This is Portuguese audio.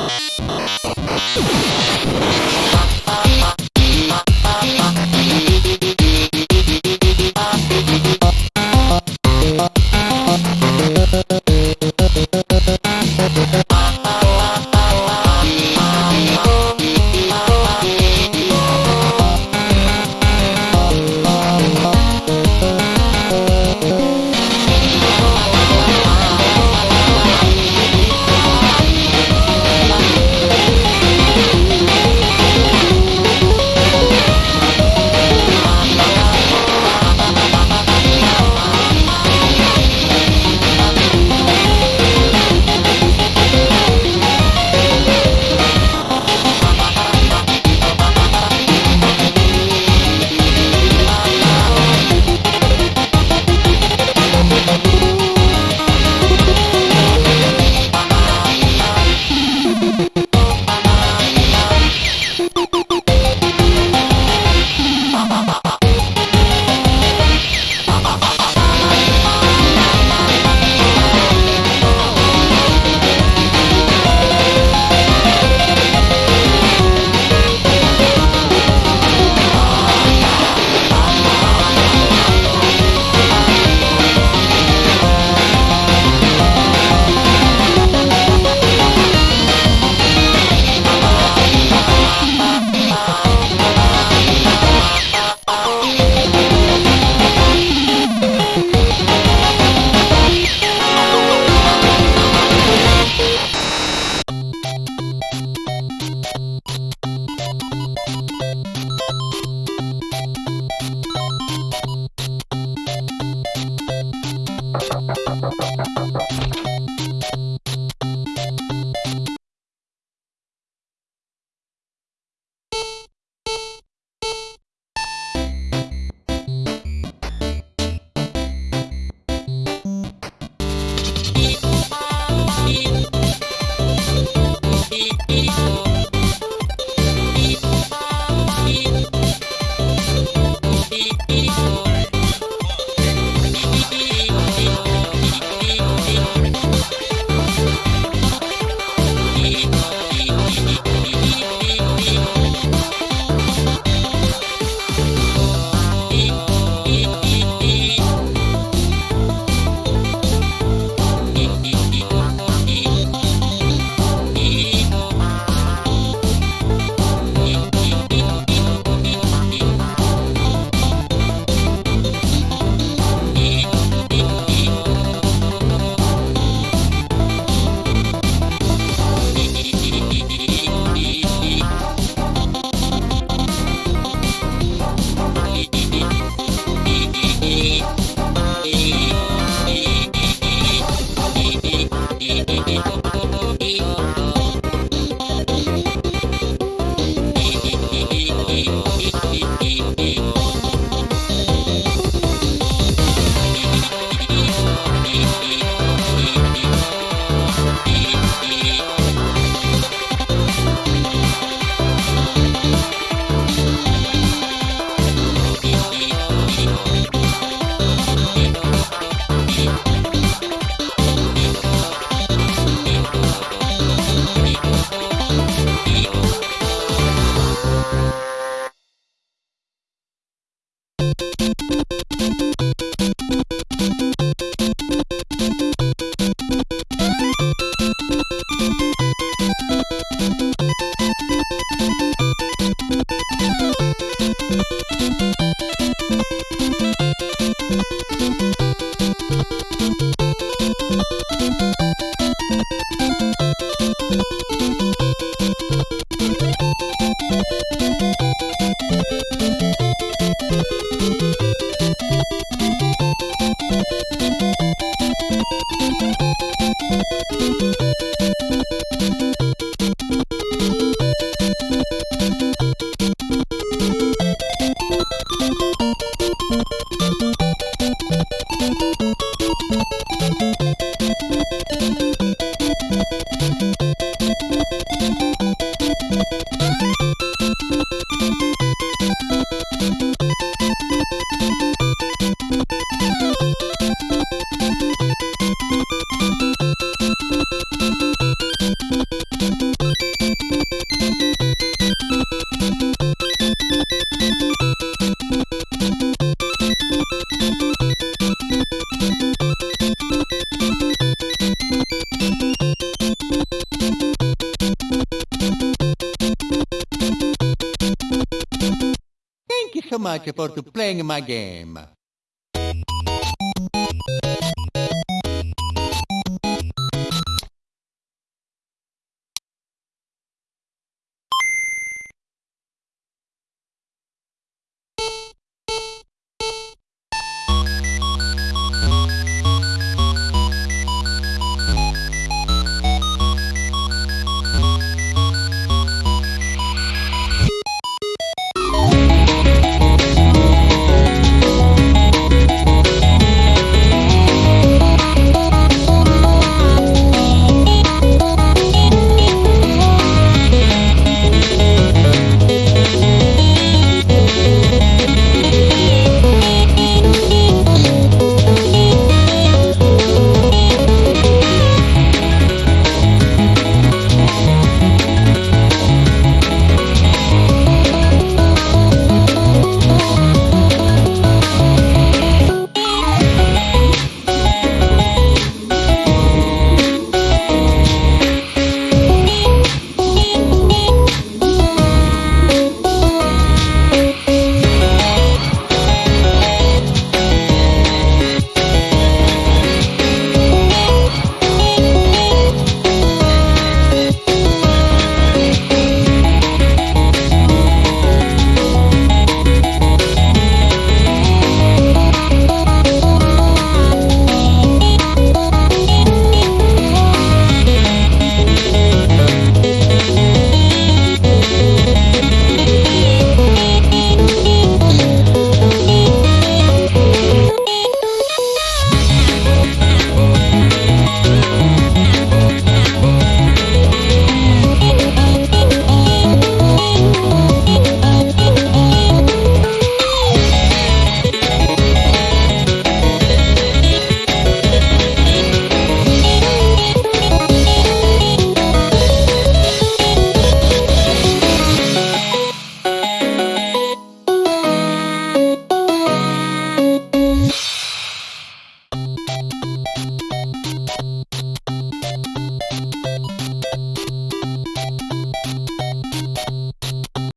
Thank my game.